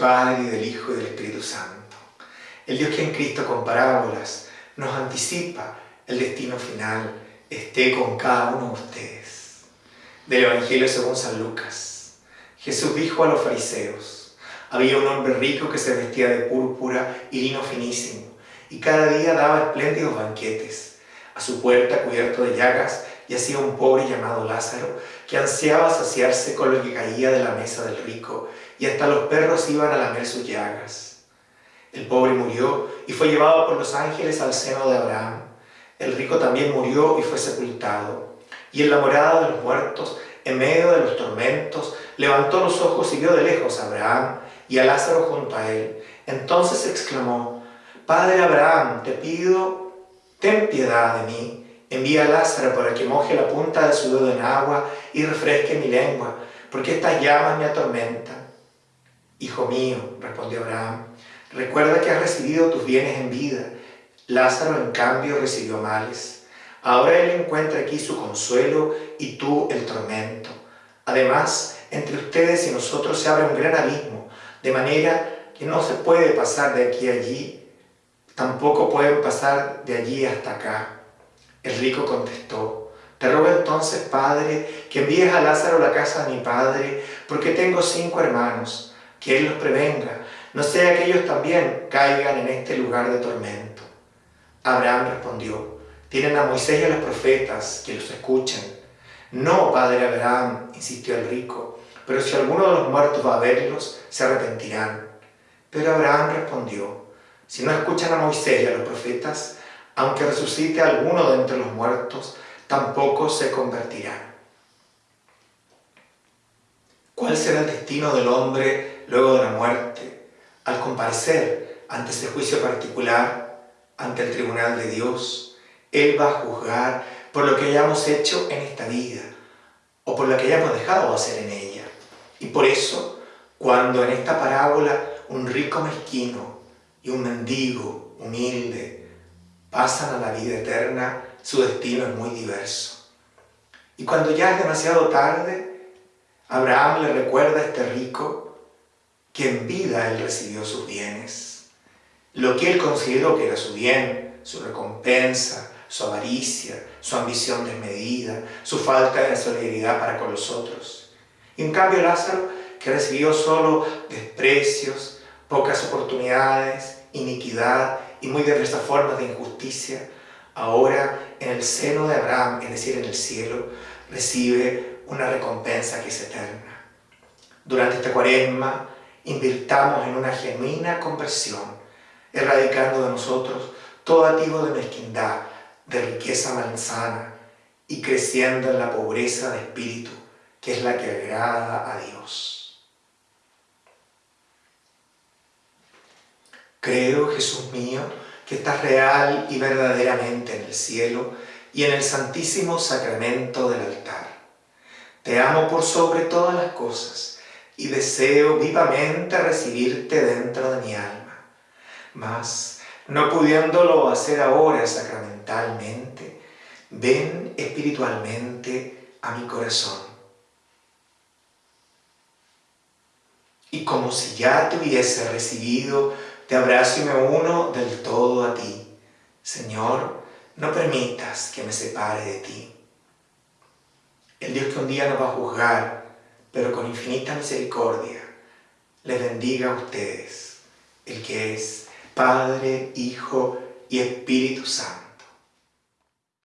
Padre, del Hijo, y del Espíritu Santo. El Dios que en Cristo con parábolas nos anticipa el destino final, esté con cada uno de ustedes. Del Evangelio según San Lucas. Jesús dijo a los fariseos, había un hombre rico que se vestía de púrpura y lino finísimo, y cada día daba espléndidos banquetes. A su puerta, cubierto de llagas, yacía un pobre llamado Lázaro, que ansiaba saciarse con lo que caía de la mesa del rico, y hasta los perros iban a lamer sus llagas. El pobre murió y fue llevado por los ángeles al seno de Abraham. El rico también murió y fue sepultado. Y en la morada de los muertos, en medio de los tormentos, levantó los ojos y vio de lejos a Abraham y a Lázaro junto a él. Entonces exclamó, Padre Abraham, te pido, ten piedad de mí. Envía a Lázaro para que moje la punta de su dedo en agua y refresque mi lengua, porque estas llamas me atormentan. Hijo mío, respondió Abraham, recuerda que has recibido tus bienes en vida. Lázaro, en cambio, recibió males. Ahora él encuentra aquí su consuelo y tú el tormento. Además, entre ustedes y nosotros se abre un gran abismo, de manera que no se puede pasar de aquí a allí, tampoco pueden pasar de allí hasta acá. El rico contestó, te ruego entonces, Padre, que envíes a Lázaro a la casa de mi Padre, porque tengo cinco hermanos, que él los prevenga, no sea que ellos también caigan en este lugar de tormento. Abraham respondió, tienen a Moisés y a los profetas, que los escuchen. No, padre Abraham, insistió el rico, pero si alguno de los muertos va a verlos, se arrepentirán. Pero Abraham respondió, si no escuchan a Moisés y a los profetas, aunque resucite alguno de entre los muertos, tampoco se convertirán. ¿Cuál será el destino del hombre luego de la muerte, al comparecer ante ese juicio particular, ante el tribunal de Dios? Él va a juzgar por lo que hayamos hecho en esta vida o por lo que hayamos dejado de hacer en ella. Y por eso, cuando en esta parábola un rico mezquino y un mendigo humilde pasan a la vida eterna, su destino es muy diverso. Y cuando ya es demasiado tarde, Abraham le recuerda a este rico que en vida él recibió sus bienes. Lo que él consideró que era su bien, su recompensa, su avaricia, su ambición desmedida, su falta de solidaridad para con los otros. Y en cambio Lázaro, que recibió solo desprecios, pocas oportunidades, iniquidad y muy diversas formas de injusticia, ahora en el seno de Abraham, es decir, en el cielo, recibe una recompensa que es eterna. Durante esta cuaresma, invirtamos en una genuina conversión, erradicando de nosotros todo tipo de mezquindad, de riqueza malsana y creciendo en la pobreza de espíritu, que es la que agrada a Dios. Creo, Jesús mío, que estás real y verdaderamente en el cielo y en el santísimo sacramento del altar. Te amo por sobre todas las cosas y deseo vivamente recibirte dentro de mi alma. Mas, no pudiéndolo hacer ahora sacramentalmente, ven espiritualmente a mi corazón. Y como si ya te hubiese recibido, te abrazo y me uno del todo a ti. Señor, no permitas que me separe de ti. El Dios que un día nos va a juzgar, pero con infinita misericordia, les bendiga a ustedes, el que es Padre, Hijo y Espíritu Santo.